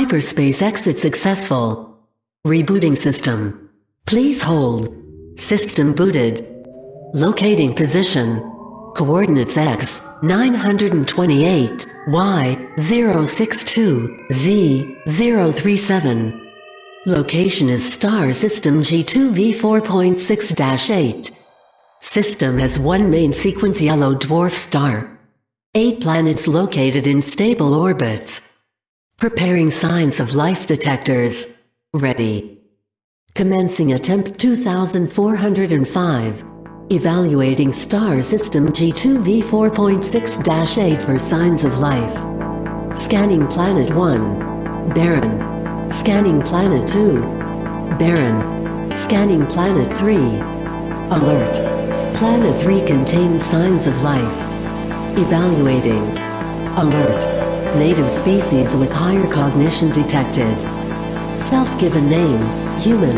Hyperspace exit successful. Rebooting system. Please hold. System booted. Locating position. Coordinates X 928, Y 062, Z 037. Location is star system G2V4.6-8. System has one main sequence yellow dwarf star. Eight planets located in stable orbits. Preparing signs of life detectors. Ready. Commencing attempt 2405. Evaluating star system G2V4.6-8 for signs of life. Scanning planet 1. Barren. Scanning planet 2. Barren. Scanning planet 3. Alert. Planet 3 contains signs of life. Evaluating. Alert. Native species with higher cognition detected. Self-given name, human.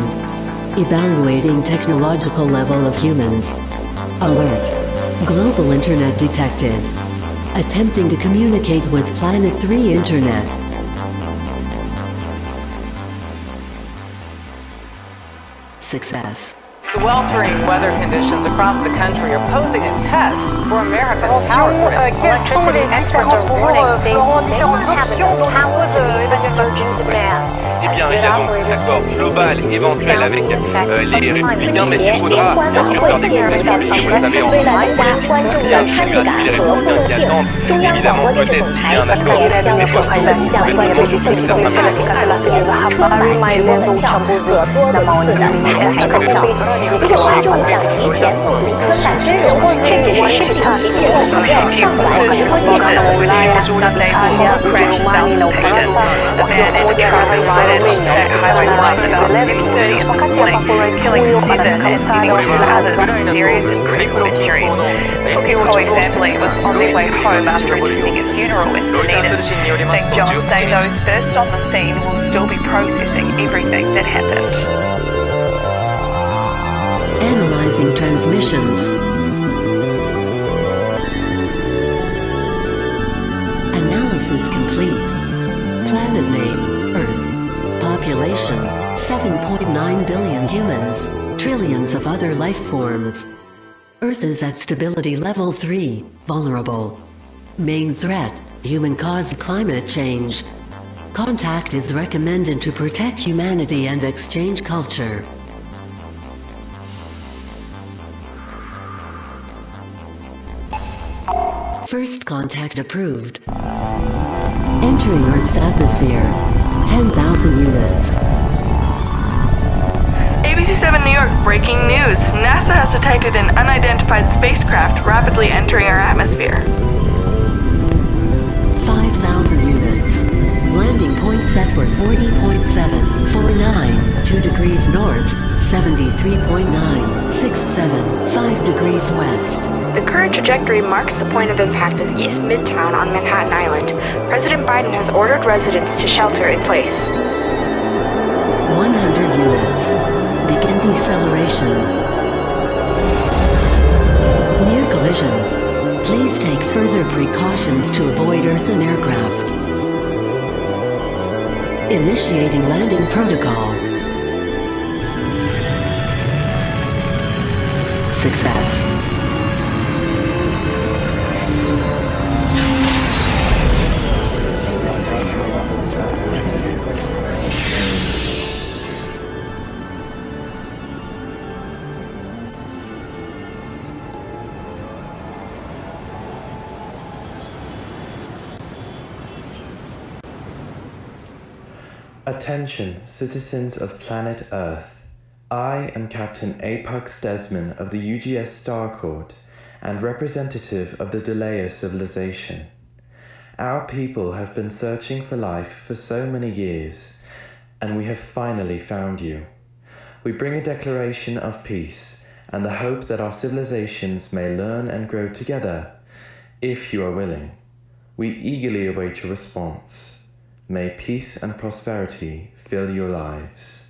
Evaluating technological level of humans. Alert. Global internet detected. Attempting to communicate with Planet 3 internet. Success. The sweltering weather conditions across the country are posing a test for America's power grid. euh, quelles sont les différences Bonjour Florent, différentes options de nombreuses euh, évaluations 好样的中央电视台春节联欢晚会进入倒计时为了增加观众的参与感和互动性中央广播电视总台今年将首次向观众赠送二零二零年春晚直播门票和多轮次的台台购票如果观众想提前目睹春晚真容甚至是申请期限购票上百直播现场的观众可以在下方留言评论三二三然后用 atmosphere 来兑换 damaged at about others serious and injuries. The family was on their way home after attending a funeral in St John those first on the scene will still be processing everything that happened. Analyzing transmissions. Analysis complete. Planet name, Earth. Population, 7.9 billion humans, trillions of other life forms. Earth is at stability level 3, vulnerable. Main threat, human-caused climate change. Contact is recommended to protect humanity and exchange culture. First contact approved. Entering Earth's atmosphere. 10,000 units. ABC7 New York breaking news. NASA has detected an unidentified spacecraft rapidly entering our atmosphere. 5,000 units. Landing point set for 40.7, 49, 2 degrees north, 73.9, 67, 5 degrees west. The current trajectory marks the point of impact as East Midtown on Manhattan Island. President Biden has ordered residents to shelter in place. 100 units. Begin deceleration. Near collision. Please take further precautions to avoid Earth and aircraft. Initiating landing protocol. Success. Attention, citizens of planet Earth. I am Captain Apex Desmond of the UGS Starcourt and representative of the Delaya civilization. Our people have been searching for life for so many years, and we have finally found you. We bring a declaration of peace and the hope that our civilizations may learn and grow together, if you are willing. We eagerly await your response. May peace and prosperity fill your lives.